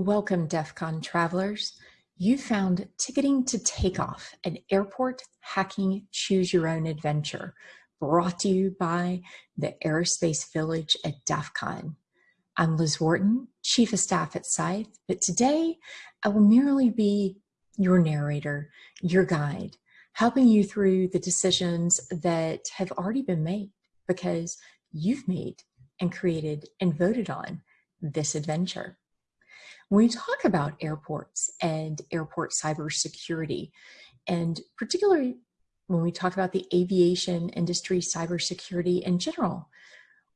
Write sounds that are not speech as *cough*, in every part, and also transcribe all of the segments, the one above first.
Welcome, DEF CON travelers. You found Ticketing to Takeoff, an airport hacking choose your own adventure, brought to you by the Aerospace Village at DEF CON. I'm Liz Wharton, Chief of Staff at Scythe, but today I will merely be your narrator, your guide, helping you through the decisions that have already been made because you've made and created and voted on this adventure. When we talk about airports and airport cybersecurity, and particularly when we talk about the aviation industry cybersecurity in general,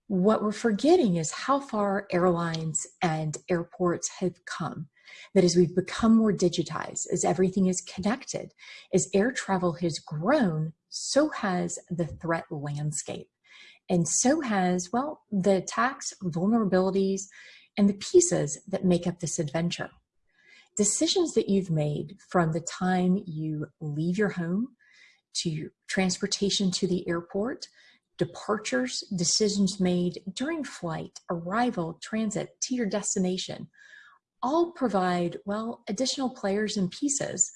what we're forgetting is how far airlines and airports have come. That as we've become more digitized, as everything is connected, as air travel has grown, so has the threat landscape. And so has, well, the attacks, vulnerabilities, and the pieces that make up this adventure. Decisions that you've made from the time you leave your home to transportation to the airport, departures, decisions made during flight, arrival, transit to your destination, all provide, well, additional players and pieces,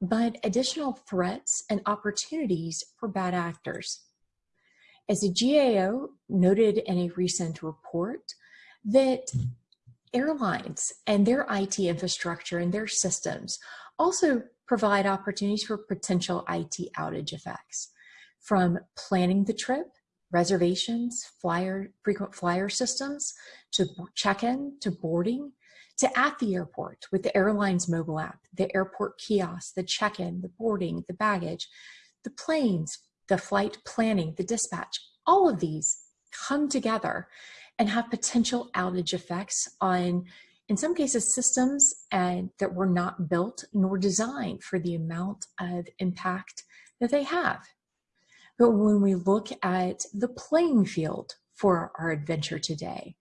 but additional threats and opportunities for bad actors. As the GAO noted in a recent report, that airlines and their IT infrastructure and their systems also provide opportunities for potential IT outage effects from planning the trip, reservations, flyer, frequent flyer systems, to check-in, to boarding, to at the airport with the airline's mobile app, the airport kiosk, the check-in, the boarding, the baggage, the planes, the flight planning, the dispatch, all of these come together and have potential outage effects on, in some cases, systems and that were not built nor designed for the amount of impact that they have. But when we look at the playing field for our adventure today,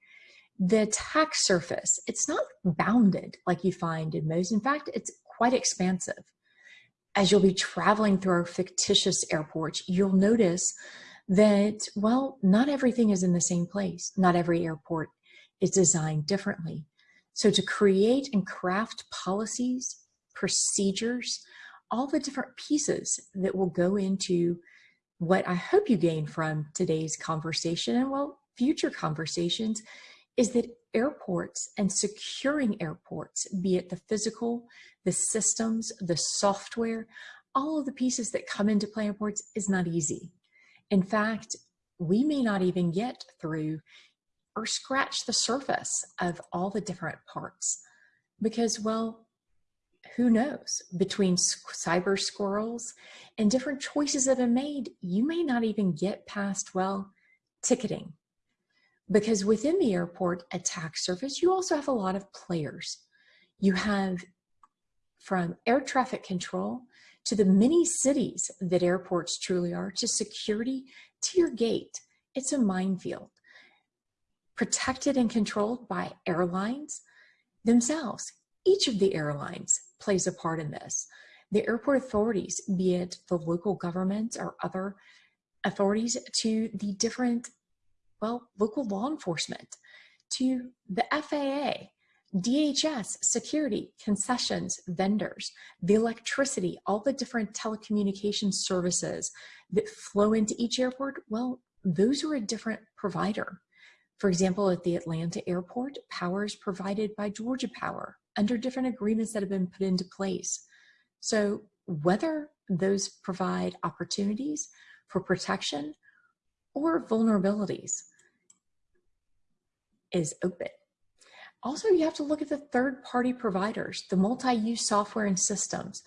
the attack surface, it's not bounded like you find in most. In fact, it's quite expansive. As you'll be traveling through our fictitious airports, you'll notice that, well, not everything is in the same place. Not every airport is designed differently. So to create and craft policies, procedures, all the different pieces that will go into what I hope you gain from today's conversation and well, future conversations is that airports and securing airports, be it the physical, the systems, the software, all of the pieces that come into play airports is not easy. In fact, we may not even get through or scratch the surface of all the different parts because, well, who knows? Between cyber squirrels and different choices that are made, you may not even get past, well, ticketing. Because within the airport attack surface, you also have a lot of players. You have from air traffic control to the many cities that airports truly are, to security, to your gate. It's a minefield. Protected and controlled by airlines themselves. Each of the airlines plays a part in this. The airport authorities, be it the local government or other authorities, to the different, well, local law enforcement, to the FAA, DHS, security, concessions, vendors, the electricity, all the different telecommunication services that flow into each airport, well, those are a different provider. For example, at the Atlanta airport, power is provided by Georgia Power under different agreements that have been put into place. So whether those provide opportunities for protection or vulnerabilities is open. Also, you have to look at the third-party providers, the multi-use software and systems.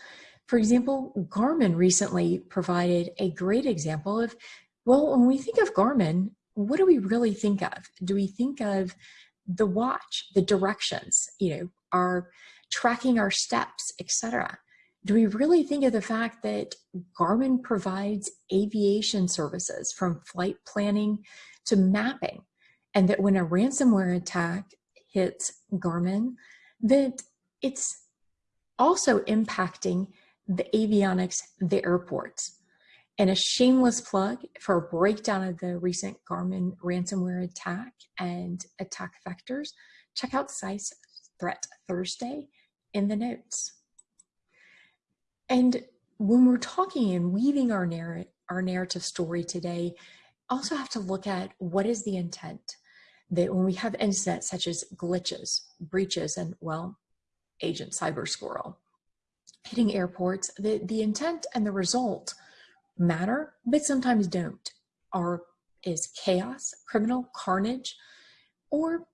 For example, Garmin recently provided a great example of, well, when we think of Garmin, what do we really think of? Do we think of the watch, the directions, you know, our tracking our steps, etc. Do we really think of the fact that Garmin provides aviation services from flight planning to mapping and that when a ransomware attack hits Garmin, that it's also impacting the avionics, the airports. And a shameless plug for a breakdown of the recent Garmin ransomware attack and attack vectors, check out Scythe's, Threat Thursday in the notes. And when we're talking and weaving our, narr our narrative story today, also have to look at what is the intent that when we have incidents such as glitches, breaches, and well, Agent Cyber Squirrel hitting airports, the, the intent and the result matter, but sometimes don't. Are is chaos, criminal carnage, or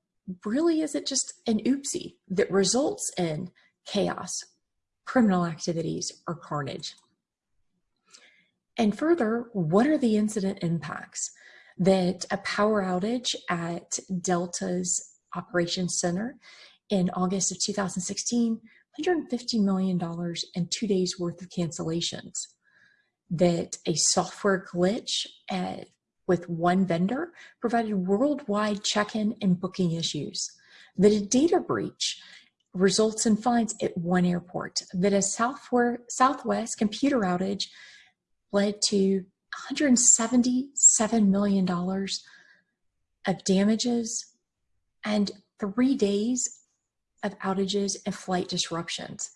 really is it just an oopsie that results in chaos, criminal activities, or carnage? And further, what are the incident impacts that a power outage at Delta's operations center in August of 2016, $150 million and two days worth of cancellations, that a software glitch at, with one vendor provided worldwide check-in and booking issues, that a data breach results in fines at one airport, that a Southwest computer outage led to $177 million of damages and three days of outages and flight disruptions.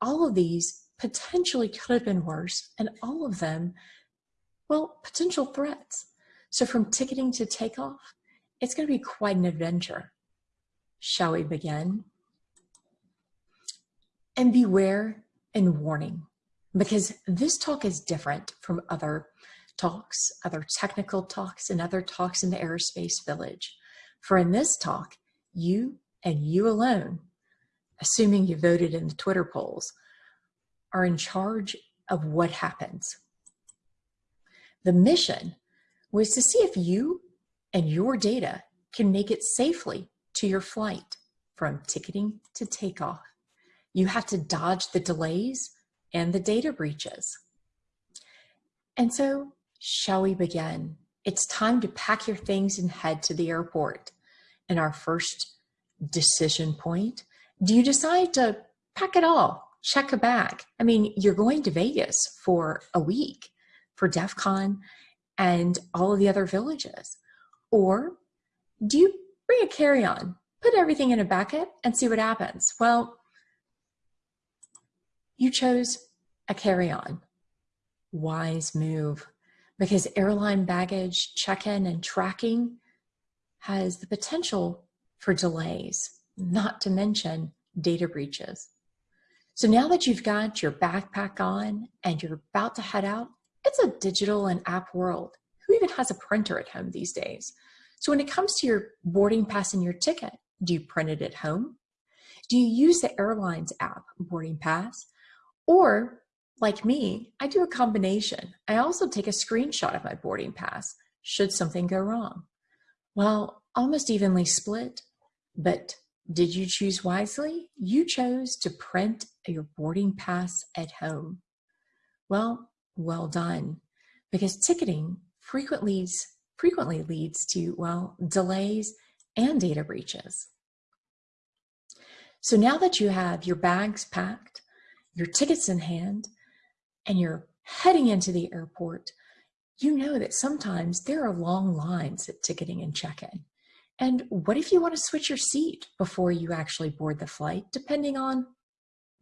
All of these potentially could have been worse, and all of them, well, potential threats. So from ticketing to takeoff, it's going to be quite an adventure. Shall we begin? And beware and warning because this talk is different from other talks, other technical talks, and other talks in the aerospace village. For in this talk, you and you alone, assuming you voted in the Twitter polls, are in charge of what happens. The mission was to see if you and your data can make it safely to your flight from ticketing to takeoff. You have to dodge the delays and the data breaches. And so, shall we begin? It's time to pack your things and head to the airport. And our first decision point, do you decide to pack it all, check a bag? I mean, you're going to Vegas for a week for DEF CON and all of the other villages. Or do you bring a carry-on, put everything in a bucket and see what happens? Well, you chose a carry-on. Wise move because airline baggage check-in and tracking has the potential for delays, not to mention data breaches. So now that you've got your backpack on and you're about to head out, it's a digital and app world. Who even has a printer at home these days? So when it comes to your boarding pass and your ticket, do you print it at home? Do you use the airline's app, Boarding Pass? Or, like me, I do a combination. I also take a screenshot of my boarding pass should something go wrong. Well, almost evenly split, but did you choose wisely? You chose to print your boarding pass at home. Well, well done, because ticketing frequently, frequently leads to, well, delays and data breaches. So now that you have your bags packed, your tickets in hand, and you're heading into the airport, you know that sometimes there are long lines at ticketing and check-in. And what if you want to switch your seat before you actually board the flight, depending on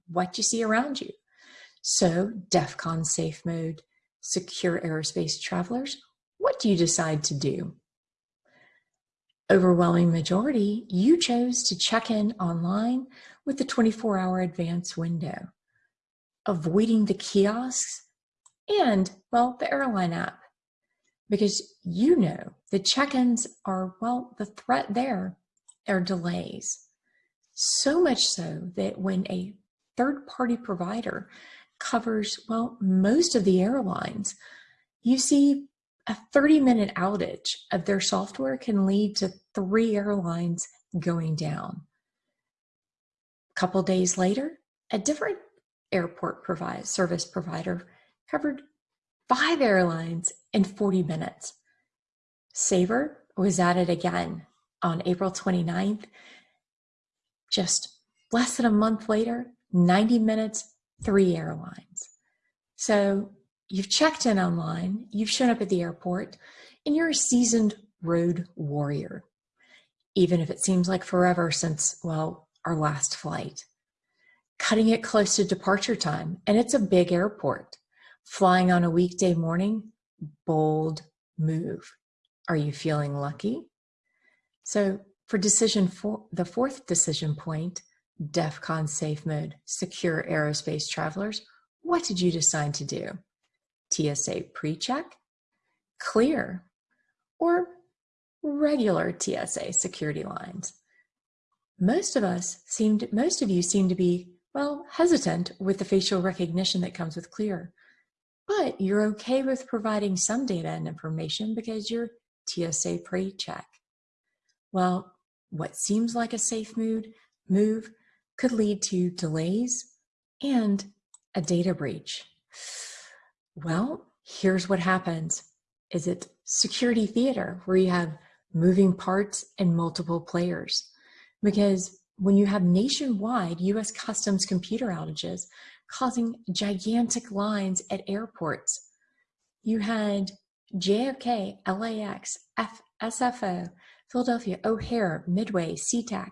what you see around you? So DEFCON safe mode, secure aerospace travelers, what do you decide to do? Overwhelming majority, you chose to check in online with the 24 hour advance window avoiding the kiosks and, well, the airline app. Because you know the check-ins are, well, the threat there are delays. So much so that when a third-party provider covers, well, most of the airlines, you see a 30-minute outage of their software can lead to three airlines going down. A couple days later, a different airport provide, service provider covered five airlines in 40 minutes. Sabre was it again on April 29th. Just less than a month later, 90 minutes, three airlines. So you've checked in online, you've shown up at the airport, and you're a seasoned road warrior. Even if it seems like forever since, well, our last flight. Cutting it close to departure time, and it's a big airport. Flying on a weekday morning, bold move. Are you feeling lucky? So for decision four, the fourth decision point, DEFCON safe mode, secure aerospace travelers, what did you decide to do? TSA pre-check, clear, or regular TSA security lines? Most of us seemed, most of you seem to be, well, hesitant with the facial recognition that comes with clear, but you're okay with providing some data and information because you're TSA pre-check. Well, what seems like a safe mood, move could lead to delays and a data breach. Well, here's what happens. Is it security theater where you have moving parts and multiple players? Because when you have nationwide US customs computer outages causing gigantic lines at airports, you had JFK, LAX, F, SFO, Philadelphia, O'Hare, Midway, SeaTac,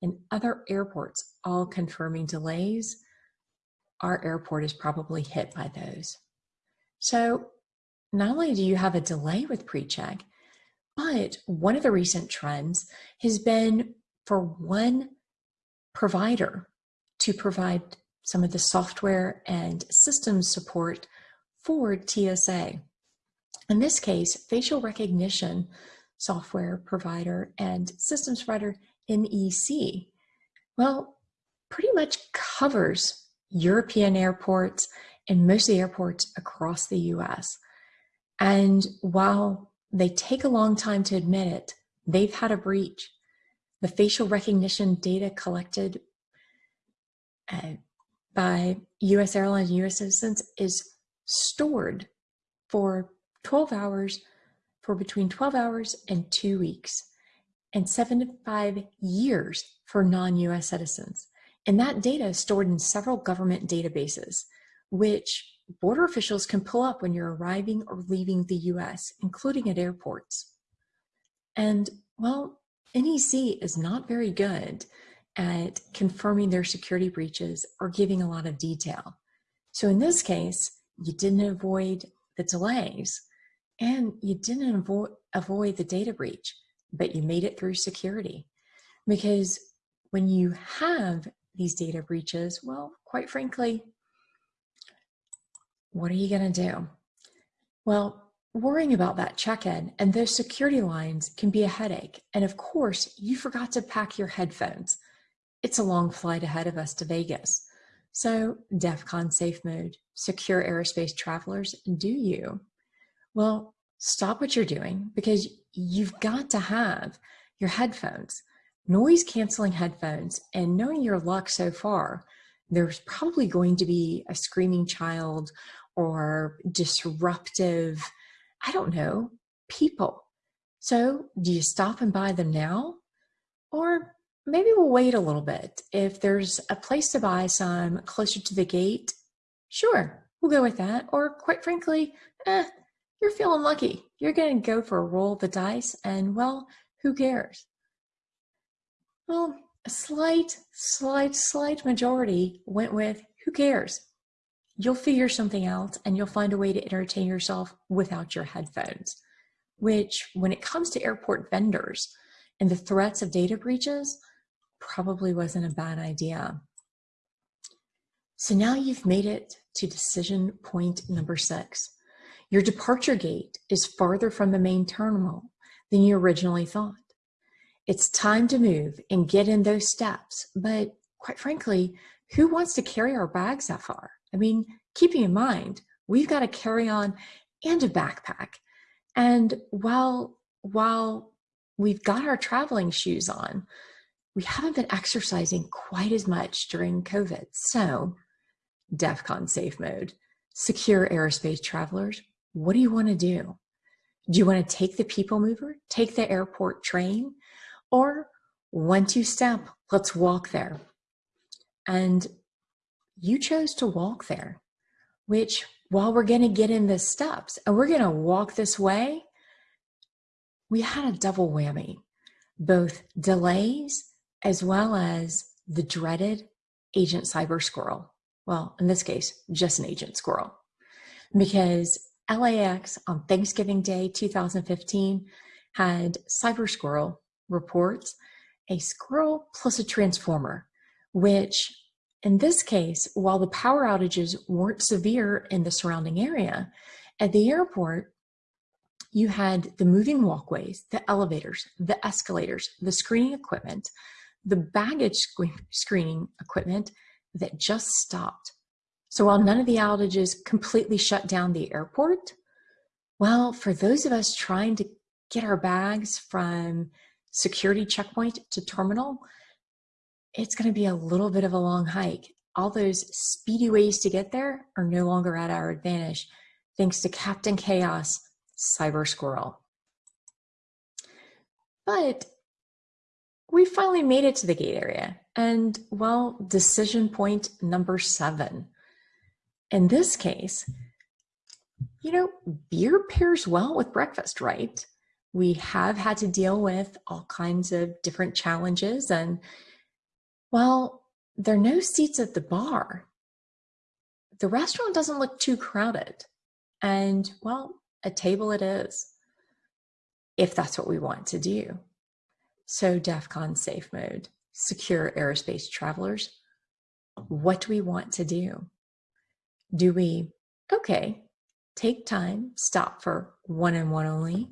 and other airports all confirming delays, our airport is probably hit by those. So not only do you have a delay with PreCheck, but one of the recent trends has been for one provider to provide some of the software and systems support for TSA. In this case, facial recognition software provider and systems provider NEC, well, pretty much covers European airports and most of the airports across the US. And while they take a long time to admit it, they've had a breach. The facial recognition data collected uh, by US airlines and US citizens is stored for 12 hours for between 12 hours and two weeks and seven to five years for non-US citizens. And that data is stored in several government databases, which border officials can pull up when you're arriving or leaving the US, including at airports. And well, NEC is not very good at confirming their security breaches or giving a lot of detail. So in this case, you didn't avoid the delays and you didn't avoid, avoid the data breach, but you made it through security. Because when you have these data breaches, well, quite frankly, what are you going to do? Well, worrying about that check-in and those security lines can be a headache. And of course, you forgot to pack your headphones. It's a long flight ahead of us to Vegas. So DEFCON safe mode, secure aerospace travelers, do you? Well, stop what you're doing because you've got to have your headphones, noise canceling headphones, and knowing your luck so far, there's probably going to be a screaming child or disruptive, I don't know, people. So do you stop and buy them now? Or maybe we'll wait a little bit. If there's a place to buy some closer to the gate, sure, we'll go with that. Or quite frankly, eh, you're feeling lucky. You're going to go for a roll of the dice and well, who cares? Well, a slight, slight, slight majority went with who cares? You'll figure something out and you'll find a way to entertain yourself without your headphones, which when it comes to airport vendors and the threats of data breaches, probably wasn't a bad idea. So now you've made it to decision point number six. Your departure gate is farther from the main terminal than you originally thought. It's time to move and get in those steps, but quite frankly, who wants to carry our bags that far? I mean, keeping in mind, we've got a carry-on and a backpack. And while, while we've got our traveling shoes on, we haven't been exercising quite as much during COVID. So DEFCON safe mode, secure aerospace travelers, what do you want to do? Do you want to take the people mover, take the airport train, or one, two step, let's walk there? And you chose to walk there, which while we're going to get in the steps and we're going to walk this way, we had a double whammy, both delays as well as the dreaded agent cyber squirrel. Well, in this case, just an agent squirrel. Because LAX on Thanksgiving Day 2015 had Cyber Squirrel reports a squirrel plus a transformer, which in this case, while the power outages weren't severe in the surrounding area, at the airport, you had the moving walkways, the elevators, the escalators, the screening equipment, the baggage screening equipment that just stopped. So while none of the outages completely shut down the airport, well, for those of us trying to get our bags from security checkpoint to terminal, it's going to be a little bit of a long hike. All those speedy ways to get there are no longer at our advantage, thanks to Captain Chaos, Cyber Squirrel. But we finally made it to the gate area. And well, decision point number seven. In this case, you know, beer pairs well with breakfast, right? We have had to deal with all kinds of different challenges and well, there are no seats at the bar. The restaurant doesn't look too crowded. And, well, a table it is, if that's what we want to do. So DEF CON safe mode, secure aerospace travelers. What do we want to do? Do we, okay, take time, stop for one and one only?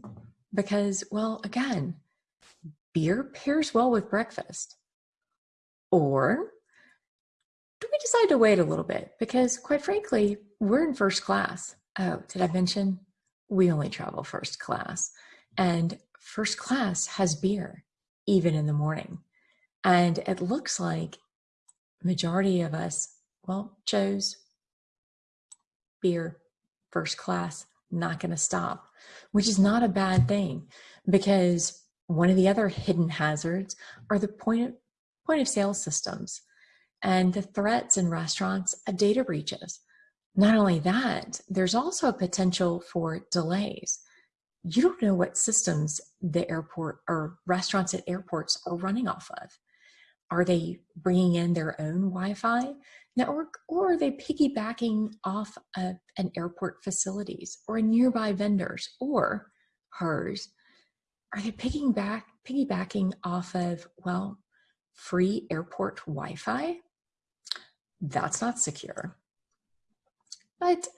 Because, well, again, beer pairs well with breakfast. Or do we decide to wait a little bit? Because quite frankly, we're in first class. Oh, did I mention we only travel first class? And first class has beer, even in the morning. And it looks like majority of us, well, chose beer first class, not going to stop, which is not a bad thing because one of the other hidden hazards are the point of point of sale systems and the threats in restaurants of data breaches. Not only that, there's also a potential for delays. You don't know what systems the airport or restaurants at airports are running off of. Are they bringing in their own Wi-Fi network or are they piggybacking off of an airport facilities or a nearby vendors or hers? Are they piggybacking off of, well, free airport Wi-Fi, that's not secure. But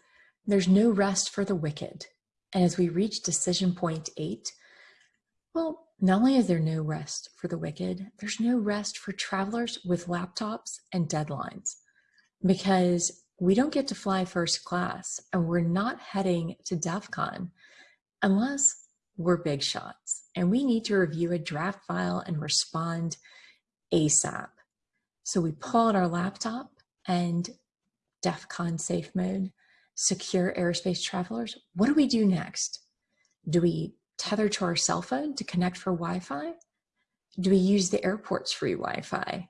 there's no rest for the wicked. And as we reach decision point eight, well, not only is there no rest for the wicked, there's no rest for travelers with laptops and deadlines because we don't get to fly first class and we're not heading to DEF CON unless we're big shots and we need to review a draft file and respond ASAP. So we pull out our laptop and DEF CON safe mode, secure aerospace travelers. What do we do next? Do we tether to our cell phone to connect for Wi-Fi? Do we use the airport's free Wi-Fi?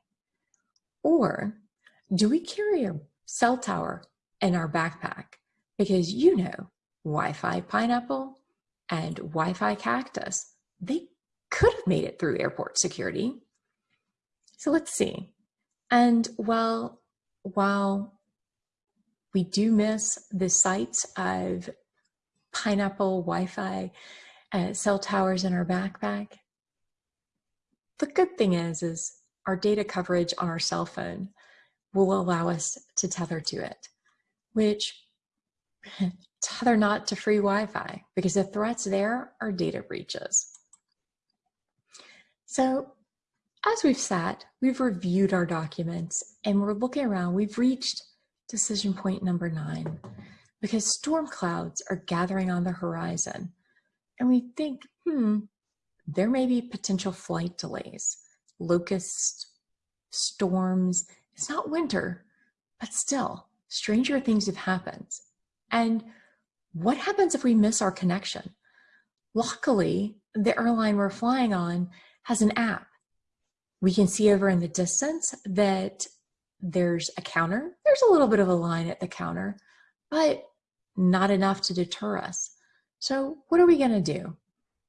Or do we carry a cell tower in our backpack? Because you know, Wi-Fi pineapple and Wi-Fi cactus, they could have made it through airport security. So let's see. And while, while we do miss the sights of pineapple Wi-Fi uh, cell towers in our backpack, the good thing is, is our data coverage on our cell phone will allow us to tether to it, which *laughs* tether not to free Wi-Fi because the threats there are data breaches. So as we've sat, we've reviewed our documents and we're looking around, we've reached decision point number nine because storm clouds are gathering on the horizon. And we think, hmm, there may be potential flight delays, locust storms. It's not winter, but still, stranger things have happened. And what happens if we miss our connection? Luckily, the airline we're flying on has an app we can see over in the distance that there's a counter. There's a little bit of a line at the counter, but not enough to deter us. So what are we going to do?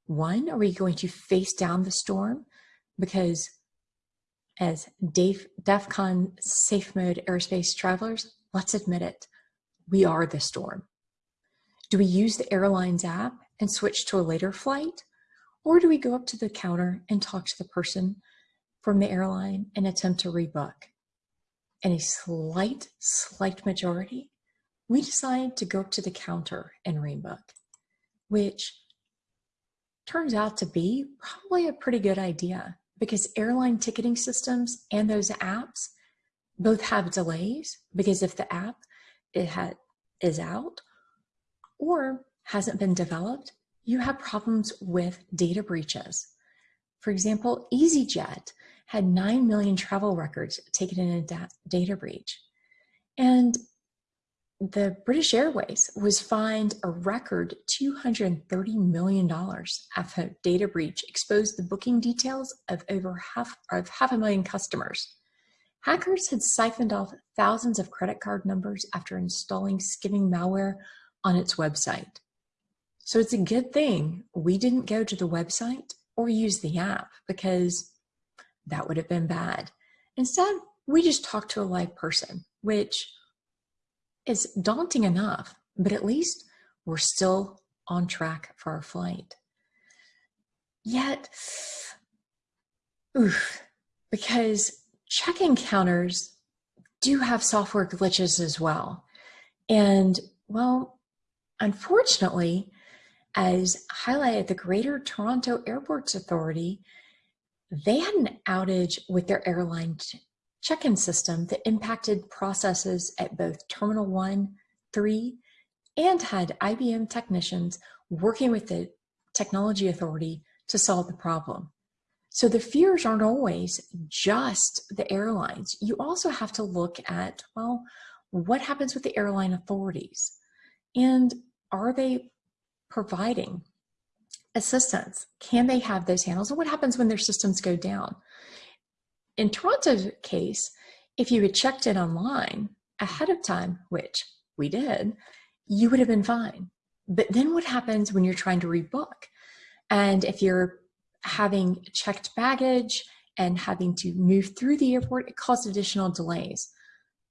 One, are we going to face down the storm? Because as DEF CON safe mode aerospace travelers, let's admit it, we are the storm. Do we use the airline's app and switch to a later flight? Or do we go up to the counter and talk to the person from the airline and attempt to rebook? In a slight, slight majority, we decide to go to the counter and rebook, which turns out to be probably a pretty good idea because airline ticketing systems and those apps both have delays because if the app it had, is out or hasn't been developed, you have problems with data breaches. For example, EasyJet had 9 million travel records taken in a data breach. And the British Airways was fined a record $230 million after a data breach exposed the booking details of over half, of half a million customers. Hackers had siphoned off thousands of credit card numbers after installing skimming malware on its website. So it's a good thing we didn't go to the website or use the app because that would have been bad. Instead, we just talked to a live person, which is daunting enough, but at least we're still on track for our flight. Yet, oof, because check-in counters do have software glitches as well. And well, unfortunately, as highlighted the Greater Toronto Airports Authority, they had an outage with their airline check-in system that impacted processes at both Terminal 1, 3, and had IBM technicians working with the Technology Authority to solve the problem. So the fears aren't always just the airlines. You also have to look at, well, what happens with the airline authorities? And are they providing assistance? Can they have those handles? And what happens when their systems go down? In Toronto's case, if you had checked it online ahead of time, which we did, you would have been fine. But then what happens when you're trying to rebook? And if you're having checked baggage and having to move through the airport, it causes additional delays.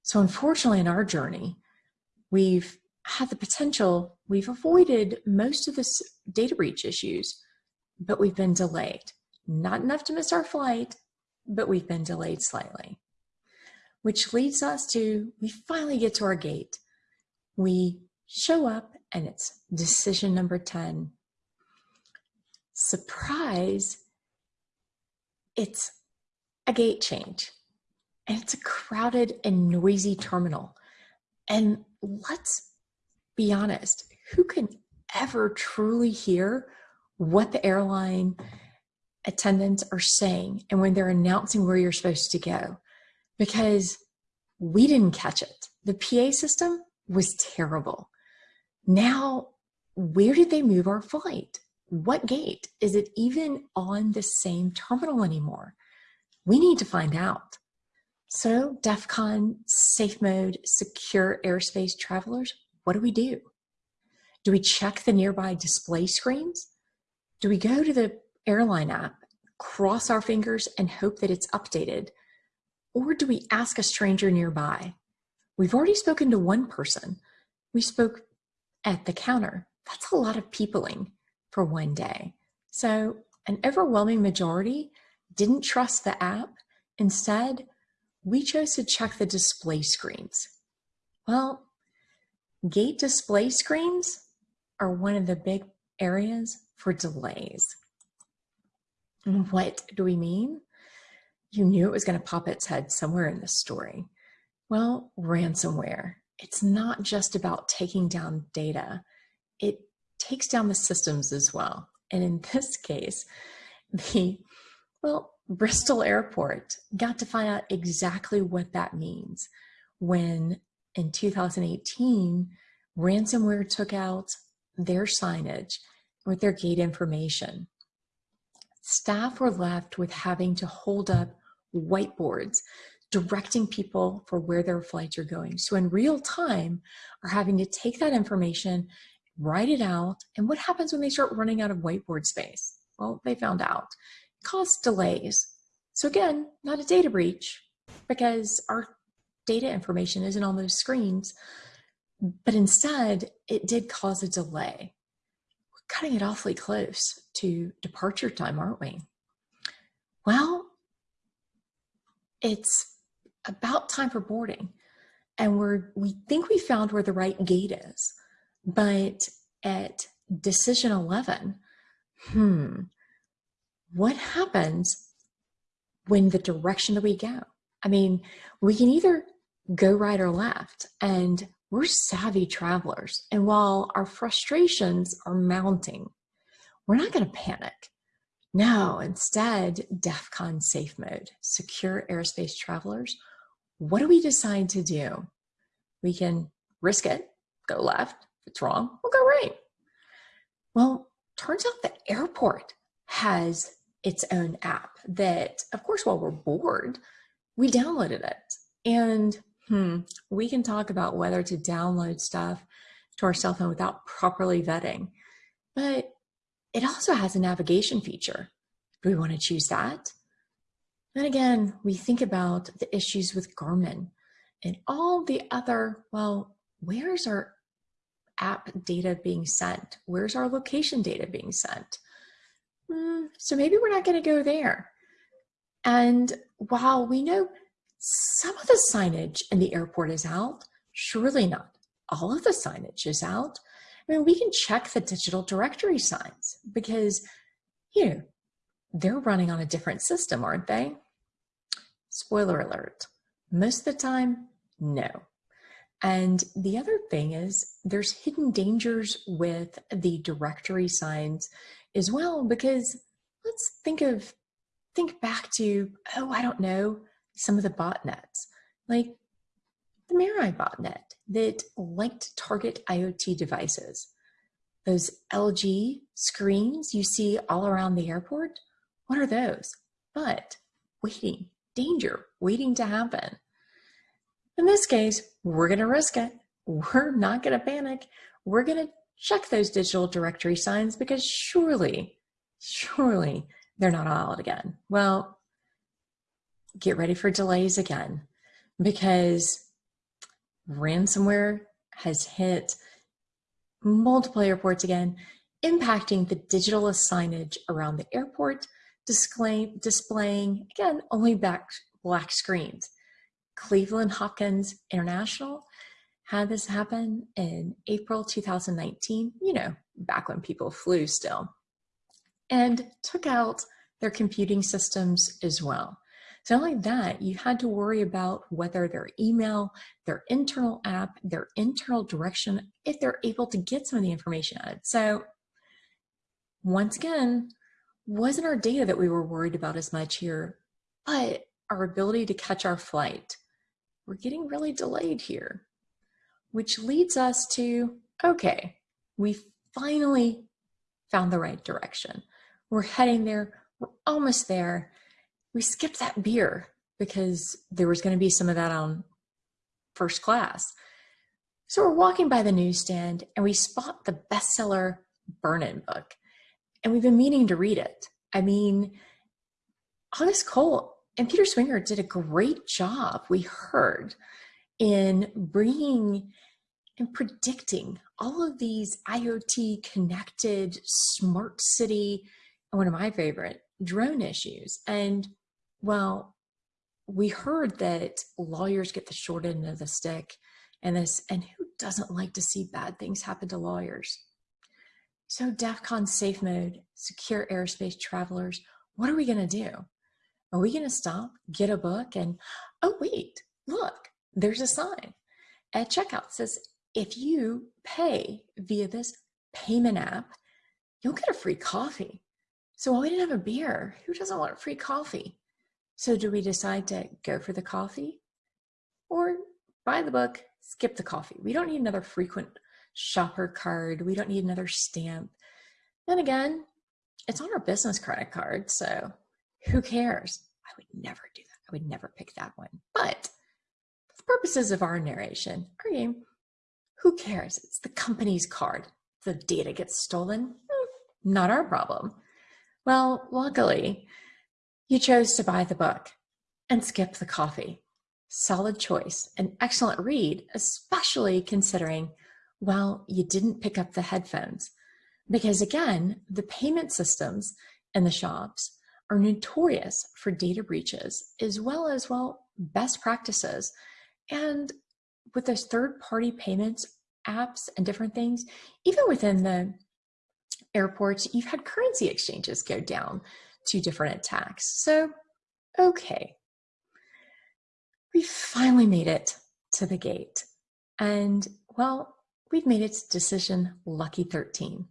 So unfortunately in our journey, we've had the potential, we've avoided most of the data breach issues, but we've been delayed. Not enough to miss our flight, but we've been delayed slightly. Which leads us to, we finally get to our gate. We show up and it's decision number 10. Surprise, it's a gate change. And it's a crowded and noisy terminal. And let's be honest, who can ever truly hear what the airline attendants are saying and when they're announcing where you're supposed to go because we didn't catch it. The PA system was terrible. Now, where did they move our flight? What gate? Is it even on the same terminal anymore? We need to find out. So DEF CON, safe mode, secure airspace travelers, what do we do? Do we check the nearby display screens? Do we go to the airline app, cross our fingers and hope that it's updated? Or do we ask a stranger nearby? We've already spoken to one person. We spoke at the counter. That's a lot of peopling for one day. So an overwhelming majority didn't trust the app. Instead, we chose to check the display screens. Well, gate display screens are one of the big areas for delays. What do we mean? You knew it was going to pop its head somewhere in this story. Well, ransomware. It's not just about taking down data. It takes down the systems as well. And in this case, the, well, Bristol Airport got to find out exactly what that means when in 2018, ransomware took out their signage with their gate information staff were left with having to hold up whiteboards directing people for where their flights are going. So in real time are having to take that information, write it out, and what happens when they start running out of whiteboard space? Well, they found out. It caused delays. So again, not a data breach because our data information isn't on those screens, but instead it did cause a delay. We're cutting it awfully close to departure time, aren't we? Well, it's about time for boarding and we're we think we found where the right gate is but at decision 11 hmm what happens when the direction that we go i mean we can either go right or left and we're savvy travelers and while our frustrations are mounting we're not going to panic no instead defcon safe mode secure airspace travelers what do we decide to do? We can risk it, go left. If it's wrong, we'll go right. Well, turns out the airport has its own app that, of course, while we're bored, we downloaded it. And hmm, we can talk about whether to download stuff to our cell phone without properly vetting. But it also has a navigation feature. Do we want to choose that? Then again, we think about the issues with Garmin and all the other, well, where's our app data being sent? Where's our location data being sent? Mm, so maybe we're not going to go there. And while we know some of the signage in the airport is out, surely not all of the signage is out. I mean, we can check the digital directory signs because, you know, they're running on a different system, aren't they? Spoiler alert, most of the time, no. And the other thing is there's hidden dangers with the directory signs as well, because let's think of, think back to, oh, I don't know, some of the botnets, like the Mirai botnet that liked to target IoT devices. Those LG screens you see all around the airport, what are those? But waiting danger waiting to happen. In this case, we're going to risk it. We're not going to panic. We're going to check those digital directory signs because surely, surely they're not all out again. Well, get ready for delays again because ransomware has hit multiple airports again, impacting the digital signage around the airport display, displaying, again, only back, black screens. Cleveland Hopkins International had this happen in April 2019, you know, back when people flew still, and took out their computing systems as well. So not only that, you had to worry about whether their email, their internal app, their internal direction, if they're able to get some of the information out. So once again, wasn't our data that we were worried about as much here, but our ability to catch our flight. We're getting really delayed here, which leads us to, okay, we finally found the right direction. We're heading there, we're almost there. We skipped that beer because there was gonna be some of that on first class. So we're walking by the newsstand and we spot the bestseller Burn-In book and we've been meaning to read it. I mean, August Cole and Peter Singer did a great job, we heard, in bringing and predicting all of these IoT connected smart city, one of my favorite, drone issues. And well, we heard that lawyers get the short end of the stick and this, and who doesn't like to see bad things happen to lawyers? So DEFCON safe mode, secure airspace travelers, what are we gonna do? Are we gonna stop, get a book and, oh wait, look, there's a sign at checkout says, if you pay via this payment app, you'll get a free coffee. So while we didn't have a beer, who doesn't want free coffee? So do we decide to go for the coffee or buy the book, skip the coffee? We don't need another frequent shopper card. We don't need another stamp. Then again, it's on our business credit card, so who cares? I would never do that. I would never pick that one. But for the purposes of our narration, our game, who cares? It's the company's card. The data gets stolen, hmm, not our problem. Well, luckily, You chose to buy the book and skip the coffee. Solid choice, an excellent read, especially considering, well, you didn't pick up the headphones. Because again, the payment systems in the shops are notorious for data breaches as well as, well, best practices. And with those third party payments apps and different things, even within the airports, you've had currency exchanges go down to different attacks. So, okay, we finally made it to the gate. And well, we've made its decision lucky 13.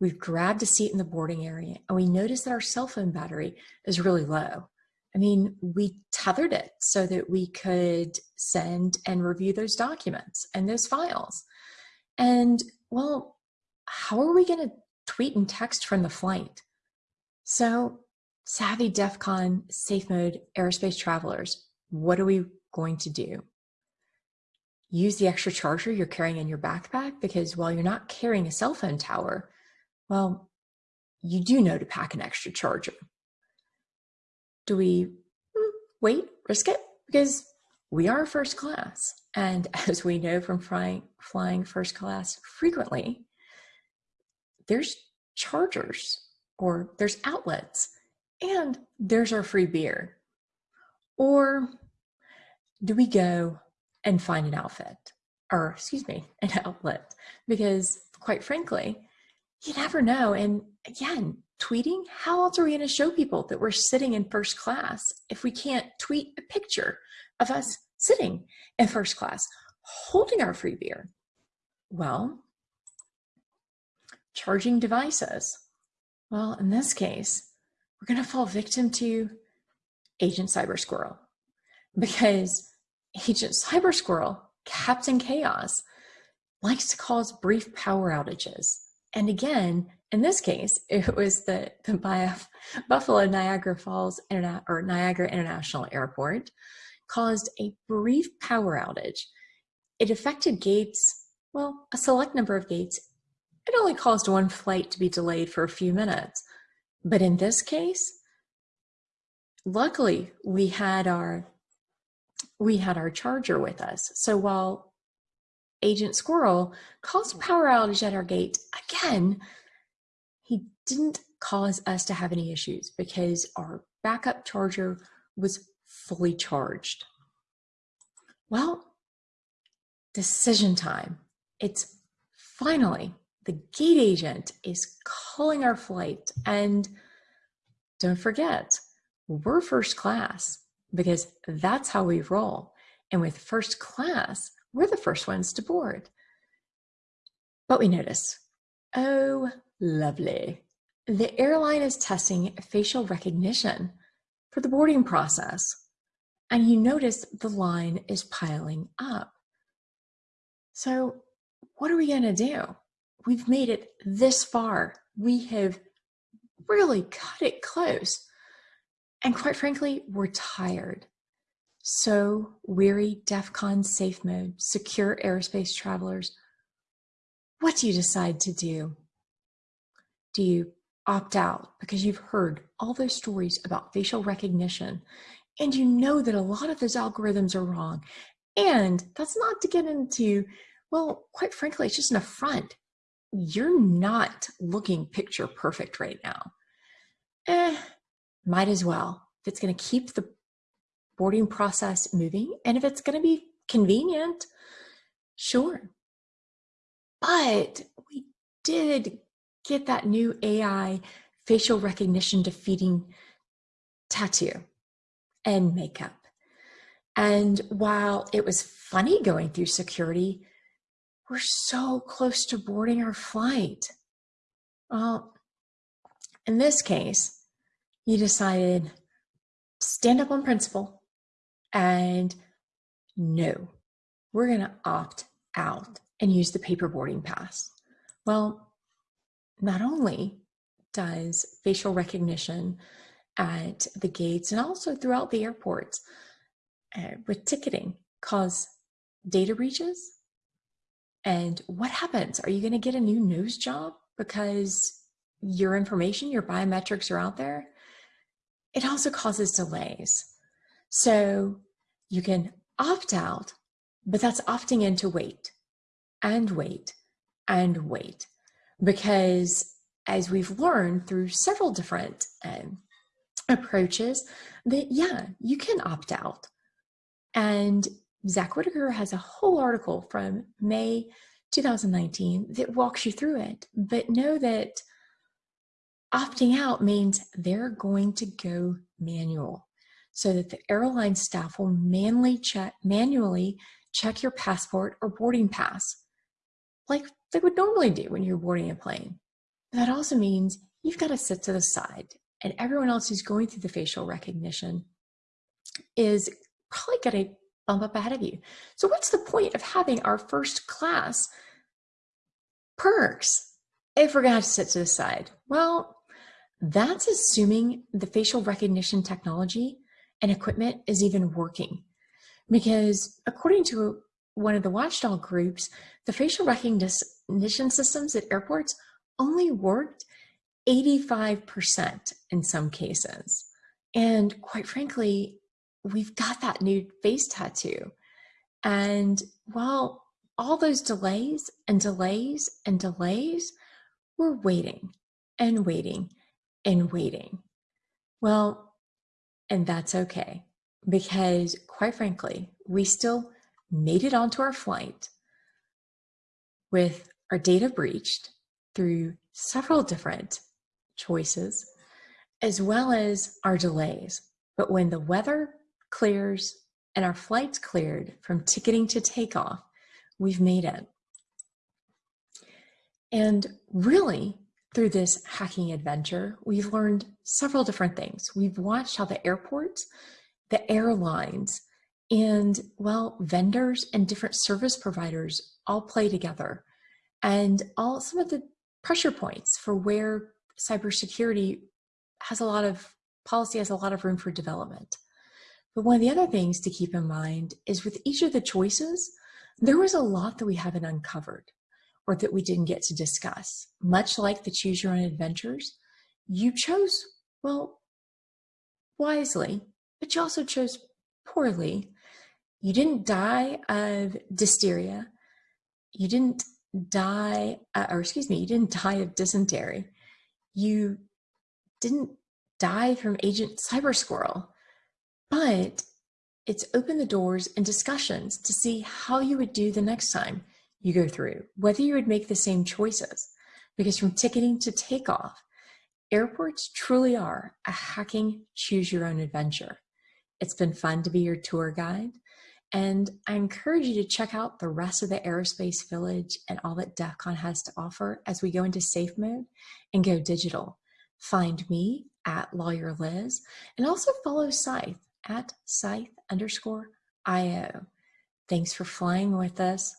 We've grabbed a seat in the boarding area and we notice that our cell phone battery is really low. I mean, we tethered it so that we could send and review those documents and those files. And well, how are we going to tweet and text from the flight? So, savvy DEF CON safe mode aerospace travelers, what are we going to do? Use the extra charger you're carrying in your backpack because while you're not carrying a cell phone tower, well, you do know to pack an extra charger. Do we hmm, wait, risk it? Because we are first class. And *laughs* as we know from flying, flying first class frequently, there's chargers or there's outlets and there's our free beer. Or do we go and find an outfit or excuse me, *laughs* an outlet? Because quite frankly, you never know. And again, tweeting, how else are we going to show people that we're sitting in first class if we can't tweet a picture of us sitting in first class holding our free beer? Well, charging devices. Well, in this case, we're going to fall victim to Agent Cyber Squirrel because Agent Cyber Squirrel, Captain Chaos, likes to cause brief power outages. And again, in this case, it was the, the Buffalo Niagara Falls Interna or Niagara International Airport caused a brief power outage. It affected gates, well, a select number of gates. It only caused one flight to be delayed for a few minutes. But in this case, luckily we had our we had our charger with us. So while Agent Squirrel caused power outage at our gate again, he didn't cause us to have any issues because our backup charger was fully charged. Well, decision time. It's finally the gate agent is calling our flight. And don't forget, we're first class because that's how we roll. And with first class, we're the first ones to board. But we notice, oh, lovely. The airline is testing facial recognition for the boarding process. And you notice the line is piling up. So, what are we going to do? We've made it this far. We have really cut it close. And quite frankly, we're tired. So weary DEF CON safe mode, secure aerospace travelers. What do you decide to do? Do you opt out because you've heard all those stories about facial recognition and you know that a lot of those algorithms are wrong? And that's not to get into, well, quite frankly, it's just an affront. You're not looking picture perfect right now. Eh, might as well. If it's going to keep the boarding process moving and if it's going to be convenient, sure. But we did get that new AI facial recognition defeating tattoo and makeup. And while it was funny going through security, we're so close to boarding our flight. Well, in this case, you decided stand up on principle and no, we're going to opt out and use the paper boarding pass. Well, not only does facial recognition at the gates and also throughout the airports uh, with ticketing cause data breaches. And what happens? Are you going to get a new nose job because your information, your biometrics are out there? it also causes delays. So you can opt out, but that's opting in to wait and wait and wait. Because as we've learned through several different um, approaches, that yeah, you can opt out. And Zack Whittaker has a whole article from May 2019 that walks you through it. But know that opting out means they're going to go manual so that the airline staff will manually check, manually check your passport or boarding pass like they would normally do when you're boarding a plane. That also means you've got to sit to the side and everyone else who's going through the facial recognition is probably going to bump up ahead of you. So what's the point of having our first class perks if we're to have to sit to the side? Well, that's assuming the facial recognition technology and equipment is even working. Because according to one of the watchdog groups, the facial recognition systems at airports only worked 85% in some cases. And quite frankly, we've got that new face tattoo. And while all those delays and delays and delays, we're waiting and waiting and waiting. Well, and that's okay because quite frankly, we still made it onto our flight with our data breached through several different choices, as well as our delays. But when the weather clears and our flight's cleared from ticketing to takeoff, we've made it. And really, through this hacking adventure, we've learned several different things. We've watched how the airports, the airlines, and well, vendors and different service providers all play together and all some of the pressure points for where cybersecurity has a lot of policy has a lot of room for development. But one of the other things to keep in mind is with each of the choices, there was a lot that we haven't uncovered or that we didn't get to discuss. Much like the choose your own adventures, you chose, well, wisely, but you also chose poorly you didn't die of diphtheria. You didn't die, uh, or excuse me, you didn't die of dysentery. You didn't die from Agent Cyber Squirrel, but it's opened the doors and discussions to see how you would do the next time you go through, whether you would make the same choices. Because from ticketing to takeoff, airports truly are a hacking choose your own adventure. It's been fun to be your tour guide. And I encourage you to check out the rest of the Aerospace Village and all that DEF CON has to offer as we go into safe mode and go digital. Find me at Lawyer Liz and also follow Scythe at Scythe underscore IO. Thanks for flying with us.